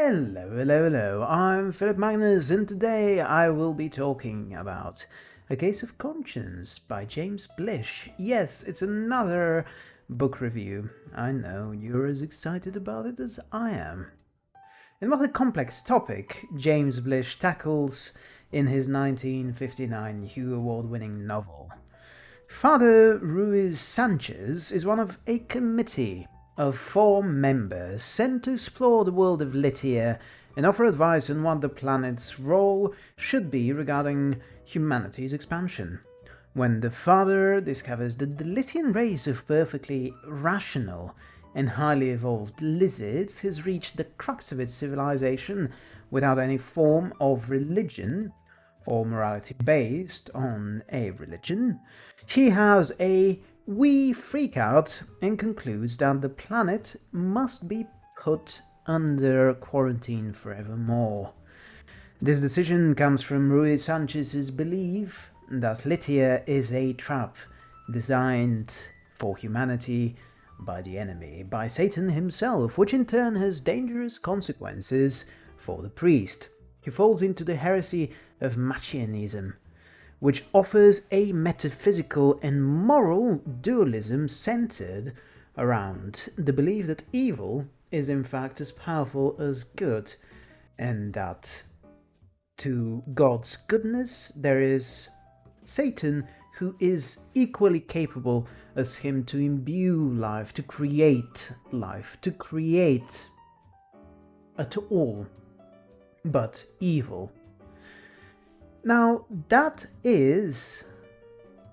Hello, hello, hello, I'm Philip Magnus and today I will be talking about A Case of Conscience by James Blish. Yes, it's another book review. I know, you're as excited about it as I am. And what a complex topic James Blish tackles in his 1959 Hugo Award-winning novel. Father Ruiz Sanchez is one of a committee of four members sent to explore the world of Lithia and offer advice on what the planet's role should be regarding humanity's expansion. When the father discovers that the Lithian race of perfectly rational and highly evolved lizards has reached the crux of its civilization without any form of religion or morality based on a religion, he has a we freak out and concludes that the planet must be put under quarantine forevermore. This decision comes from Ruiz Sanchez's belief that Lithia is a trap designed for humanity by the enemy, by Satan himself, which in turn has dangerous consequences for the priest. He falls into the heresy of Machianism, which offers a metaphysical and moral dualism centered around the belief that evil is in fact as powerful as good, and that to God's goodness there is Satan who is equally capable as him to imbue life, to create life, to create at all but evil. Now, that is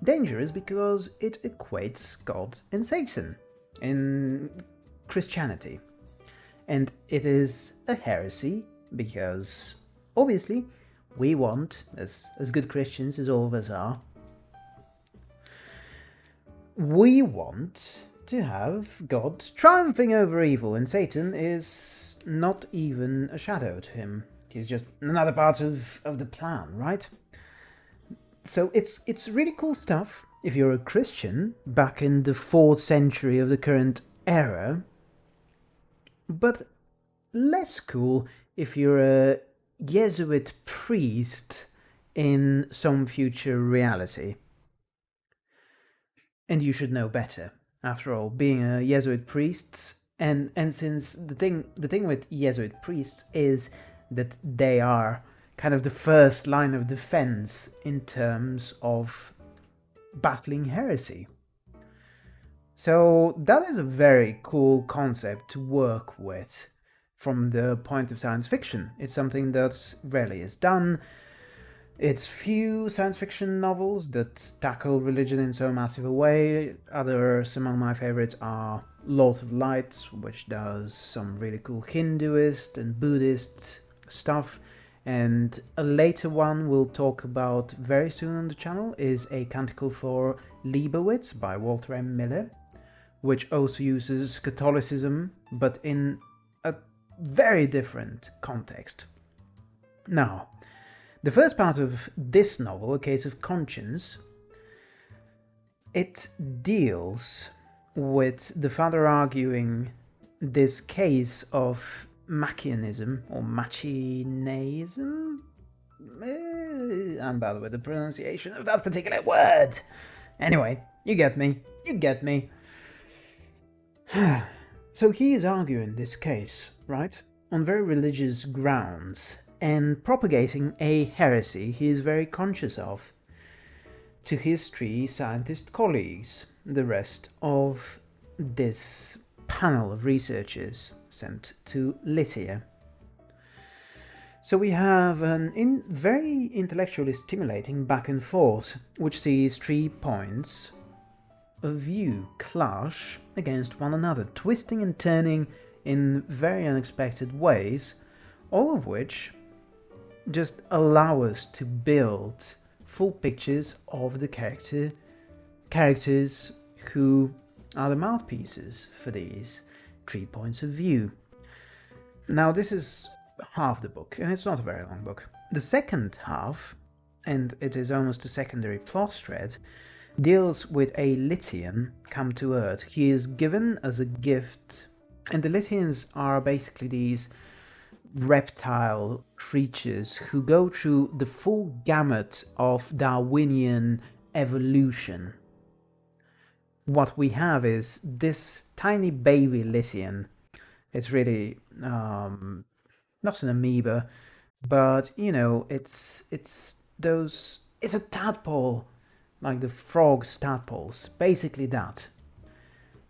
dangerous because it equates God and Satan in Christianity. And it is a heresy because, obviously, we want, as, as good Christians as all of us are, we want to have God triumphing over evil, and Satan is not even a shadow to him. He's just another part of, of the plan, right? So it's it's really cool stuff if you're a Christian back in the 4th century of the current era, but less cool if you're a Jesuit priest in some future reality. And you should know better. After all, being a Jesuit priest, and and since the thing the thing with Jesuit priests is that they are kind of the first line of defense in terms of battling heresy. So that is a very cool concept to work with from the point of science fiction. It's something that rarely is done. It's few science fiction novels that tackle religion in so massive a way. Others among my favorites are Lord of Light, which does some really cool Hinduist and Buddhist stuff and a later one we'll talk about very soon on the channel is a canticle for Leibowitz by Walter M. Miller, which also uses Catholicism, but in a very different context. Now, the first part of this novel, A Case of Conscience, it deals with the father arguing this case of Machianism or Machineism? Eh, and by the way, the pronunciation of that particular word. Anyway, you get me. You get me. so he is arguing this case, right? On very religious grounds and propagating a heresy he is very conscious of to his three scientist colleagues, the rest of this panel of researchers sent to Lithia. So we have an in very intellectually stimulating back and forth, which sees three points of view clash against one another, twisting and turning in very unexpected ways, all of which just allow us to build full pictures of the character characters who are the mouthpieces for these three points of view. Now this is half the book, and it's not a very long book. The second half, and it is almost a secondary plot thread, deals with a Lithian come to Earth. He is given as a gift, and the Lithians are basically these reptile creatures who go through the full gamut of Darwinian evolution. What we have is this tiny baby Lithian. It's really um, not an amoeba, but you know, it's it's those. It's a tadpole, like the frogs tadpoles, basically that.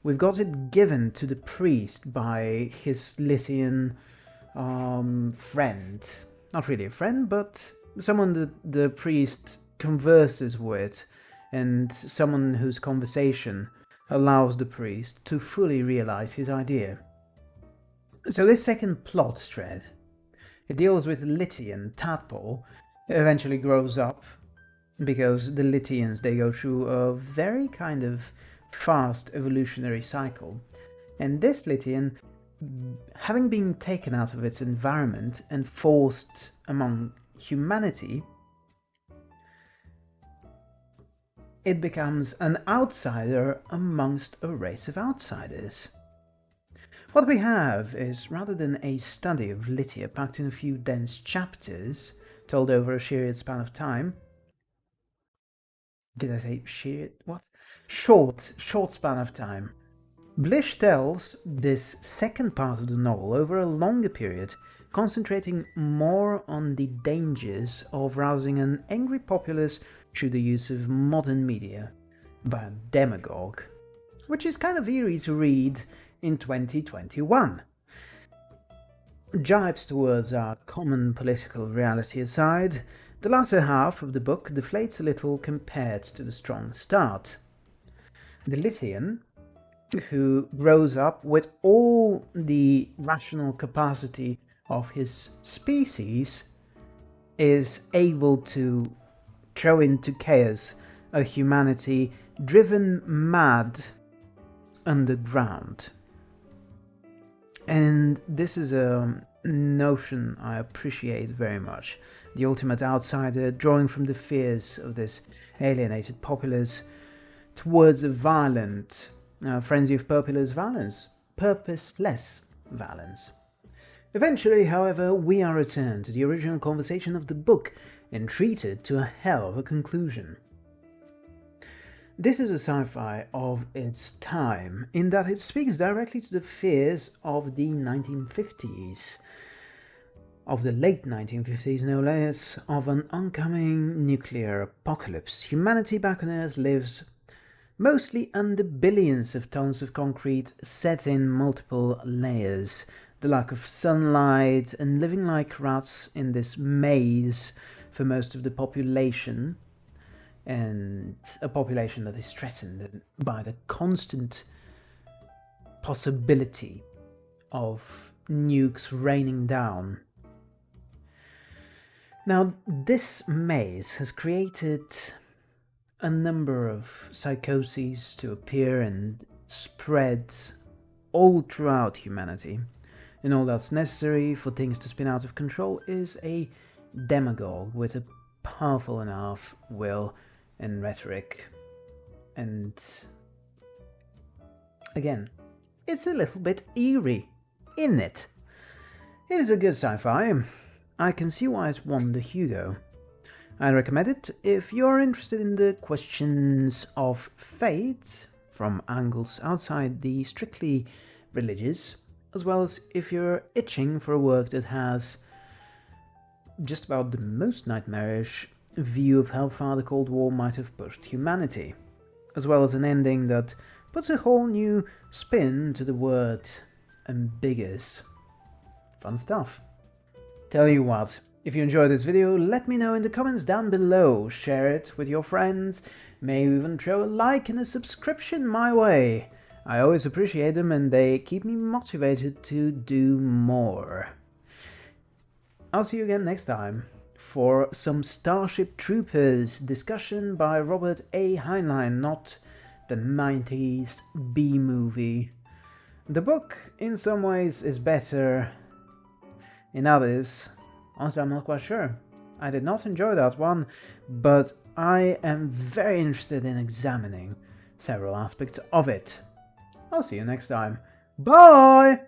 We've got it given to the priest by his Lithian um, friend. Not really a friend, but someone that the priest converses with and someone whose conversation allows the priest to fully realize his idea. So this second plot thread, it deals with Lithian tadpole, eventually grows up because the Lithians, they go through a very kind of fast evolutionary cycle. And this Lithian, having been taken out of its environment and forced among humanity, it becomes an outsider amongst a race of outsiders. What we have is, rather than a study of Lithia packed in a few dense chapters, told over a sheer span of time, did I say sheer? What? short, short span of time. Blish tells this second part of the novel over a longer period, concentrating more on the dangers of rousing an angry populace through the use of modern media by a demagogue, which is kind of eerie to read in 2021. Jibes towards our common political reality aside, the latter half of the book deflates a little compared to the strong start the Lithian, who grows up with all the rational capacity of his species, is able to throw into chaos a humanity driven mad underground. And this is a notion I appreciate very much. The ultimate outsider drawing from the fears of this alienated populace towards a violent uh, frenzy of purposeless violence, purposeless violence. Eventually, however, we are returned to the original conversation of the book and treated to a hell of a conclusion. This is a sci-fi of its time, in that it speaks directly to the fears of the 1950s, of the late 1950s no less, of an oncoming nuclear apocalypse. Humanity back on Earth lives mostly under billions of tons of concrete set in multiple layers, the lack of sunlight and living like rats in this maze for most of the population, and a population that is threatened by the constant possibility of nukes raining down. Now, this maze has created a number of psychoses to appear and spread all throughout humanity. And all that's necessary for things to spin out of control is a demagogue with a powerful enough will and rhetoric. And again, it's a little bit eerie, isn't it? It is a good sci-fi. I can see why it won the Hugo. I recommend it if you're interested in the questions of fate from angles outside the strictly religious, as well as if you're itching for a work that has just about the most nightmarish view of how far the Cold War might have pushed humanity, as well as an ending that puts a whole new spin to the word ambiguous. Fun stuff. Tell you what, if you enjoyed this video, let me know in the comments down below, share it with your friends, maybe even throw a like and a subscription my way. I always appreciate them and they keep me motivated to do more. I'll see you again next time for some Starship Troopers discussion by Robert A. Heinlein, not the 90s B-movie. The book, in some ways, is better, in others, Honestly, I'm not quite sure. I did not enjoy that one, but I am very interested in examining several aspects of it. I'll see you next time. Bye!